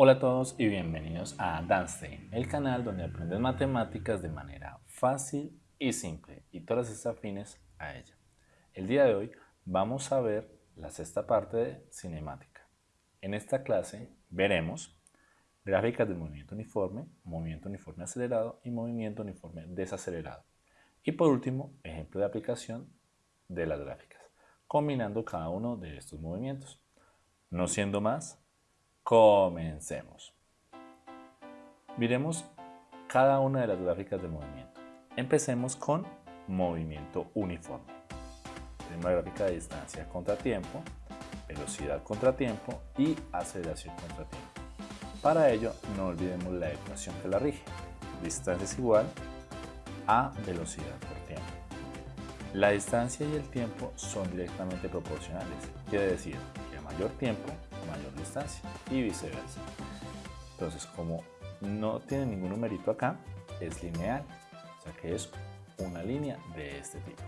Hola a todos y bienvenidos a Danstein, el canal donde aprendes matemáticas de manera fácil y simple y todas estas afines a ella. El día de hoy vamos a ver la sexta parte de cinemática. En esta clase veremos gráficas de movimiento uniforme, movimiento uniforme acelerado y movimiento uniforme desacelerado. Y por último, ejemplo de aplicación de las gráficas, combinando cada uno de estos movimientos. No siendo más, comencemos. Miremos cada una de las gráficas de movimiento. Empecemos con movimiento uniforme. Tenemos la gráfica de distancia contra tiempo, velocidad contra tiempo y aceleración contra tiempo. Para ello, no olvidemos la ecuación que la rige. Distancia es igual a velocidad por tiempo. La distancia y el tiempo son directamente proporcionales. Quiere decir que a mayor tiempo, distancia y viceversa. Entonces, como no tiene ningún numerito acá, es lineal. O sea que es una línea de este tipo.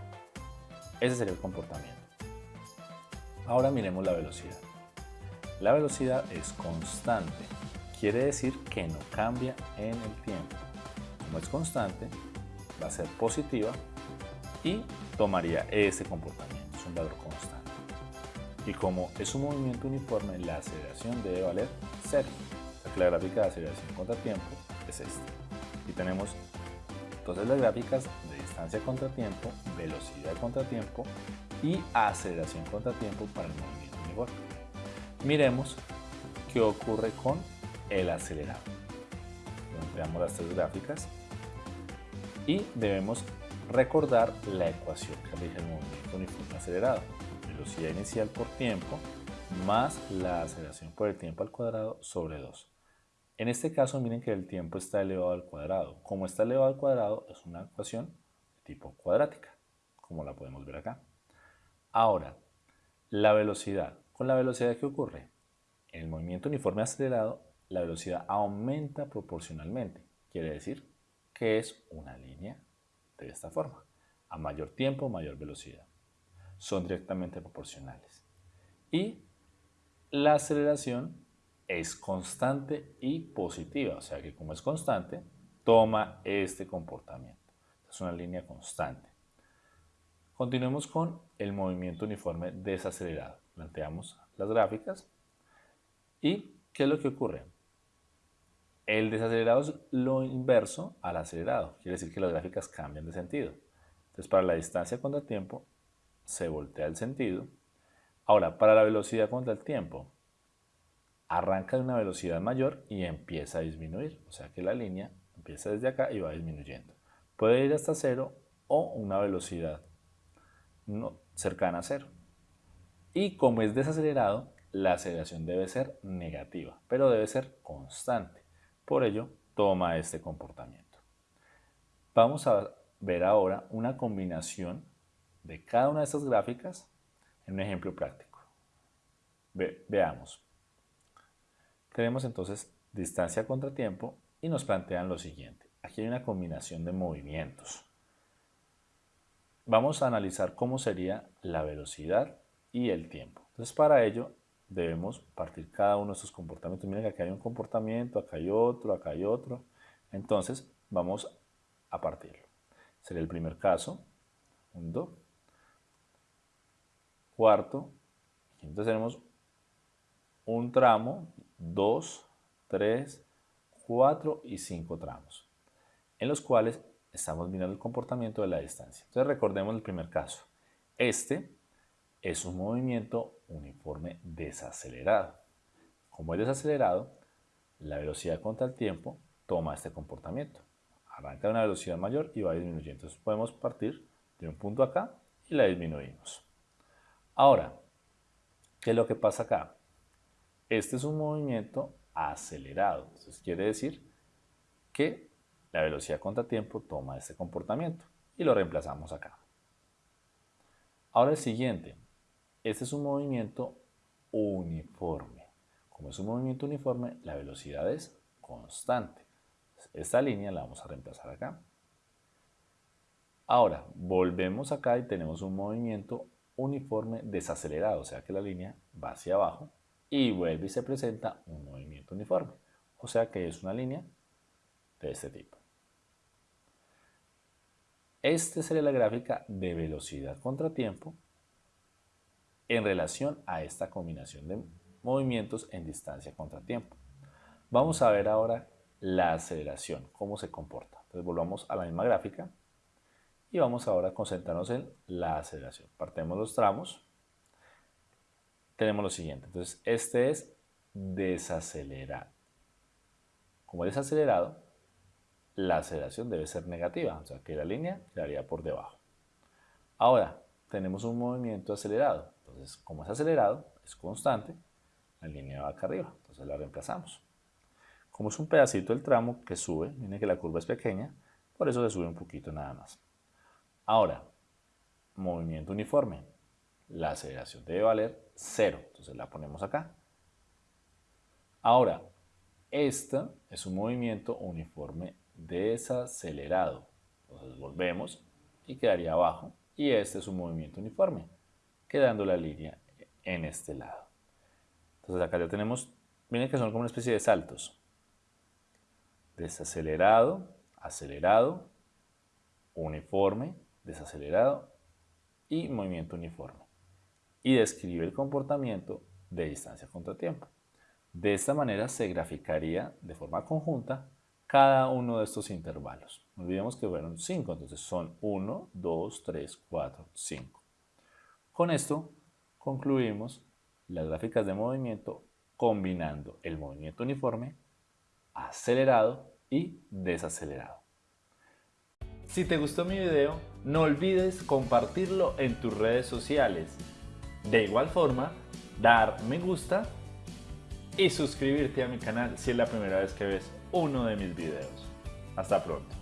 Ese sería el comportamiento. Ahora miremos la velocidad. La velocidad es constante quiere decir que no cambia en el tiempo. Como es constante, va a ser positiva y tomaría ese comportamiento, es un valor constante. Y como es un movimiento uniforme, la aceleración debe valer cero. la gráfica de aceleración contra tiempo es esta. Y tenemos entonces las gráficas de distancia contra tiempo, velocidad contra tiempo y aceleración contra tiempo para el movimiento uniforme. Miremos qué ocurre con el acelerado. Veamos las tres gráficas y debemos recordar la ecuación que rige el movimiento uniforme acelerado. Velocidad inicial por tiempo más la aceleración por el tiempo al cuadrado sobre 2. En este caso miren que el tiempo está elevado al cuadrado. Como está elevado al cuadrado es una ecuación de tipo cuadrática, como la podemos ver acá. Ahora, la velocidad. ¿Con la velocidad qué ocurre? En el movimiento uniforme acelerado la velocidad aumenta proporcionalmente. Quiere decir que es una línea de esta forma. A mayor tiempo, mayor velocidad. Son directamente proporcionales. Y la aceleración es constante y positiva. O sea que como es constante, toma este comportamiento. Es una línea constante. Continuemos con el movimiento uniforme desacelerado. Planteamos las gráficas. ¿Y qué es lo que ocurre? El desacelerado es lo inverso al acelerado, quiere decir que las gráficas cambian de sentido. Entonces para la distancia contra el tiempo se voltea el sentido. Ahora, para la velocidad contra el tiempo, arranca de una velocidad mayor y empieza a disminuir. O sea que la línea empieza desde acá y va disminuyendo. Puede ir hasta cero o una velocidad no, cercana a cero. Y como es desacelerado, la aceleración debe ser negativa, pero debe ser constante. Por ello, toma este comportamiento. Vamos a ver ahora una combinación de cada una de estas gráficas en un ejemplo práctico. veamos. Tenemos entonces distancia contra tiempo y nos plantean lo siguiente. Aquí hay una combinación de movimientos. Vamos a analizar cómo sería la velocidad y el tiempo. Entonces para ello debemos partir cada uno de estos comportamientos. Miren que acá hay un comportamiento, acá hay otro, acá hay otro. Entonces, vamos a partirlo. Sería el primer caso, un do. Cuarto, entonces tenemos un tramo, dos, tres, cuatro y cinco tramos, en los cuales estamos mirando el comportamiento de la distancia. Entonces recordemos el primer caso. Este es un movimiento uniforme desacelerado. Como es desacelerado, la velocidad contra el tiempo toma este comportamiento. Arranca a una velocidad mayor y va disminuyendo. Entonces podemos partir de un punto acá y la disminuimos. Ahora, ¿qué es lo que pasa acá? Este es un movimiento acelerado. Entonces quiere decir que la velocidad contra tiempo toma este comportamiento y lo reemplazamos acá. Ahora el siguiente, este es un movimiento uniforme. Como es un movimiento uniforme, la velocidad es constante. Esta línea la vamos a reemplazar acá. Ahora, volvemos acá y tenemos un movimiento uniforme desacelerado, o sea que la línea va hacia abajo y vuelve y se presenta un movimiento uniforme. O sea que es una línea de este tipo. Esta sería la gráfica de velocidad contra tiempo en relación a esta combinación de movimientos en distancia contra tiempo. Vamos a ver ahora la aceleración, cómo se comporta. Entonces volvamos a la misma gráfica y vamos ahora a concentrarnos en la aceleración. Partemos los tramos. Tenemos lo siguiente. Entonces este es desacelerar. Como es desacelerado, la aceleración debe ser negativa, o sea que la línea quedaría por debajo. Ahora, tenemos un movimiento acelerado, entonces como es acelerado, es constante, la línea va acá arriba, entonces la reemplazamos. Como es un pedacito del tramo que sube, miren que la curva es pequeña, por eso se sube un poquito nada más. Ahora, movimiento uniforme, la aceleración debe valer 0, entonces la ponemos acá. Ahora, este es un movimiento uniforme desacelerado. Entonces volvemos y quedaría abajo. Y este es un movimiento uniforme, quedando la línea en este lado. Entonces acá ya tenemos, miren que son como una especie de saltos. Desacelerado, acelerado, uniforme, desacelerado y movimiento uniforme. Y describe el comportamiento de distancia contra tiempo. De esta manera se graficaría de forma conjunta cada uno de estos intervalos. No olvidemos que fueron 5, entonces son 1, 2, 3, 4, 5. Con esto concluimos las gráficas de movimiento combinando el movimiento uniforme, acelerado y desacelerado. Si te gustó mi video, no olvides compartirlo en tus redes sociales. De igual forma, dar me gusta y suscribirte a mi canal si es la primera vez que ves uno de mis videos. Hasta pronto.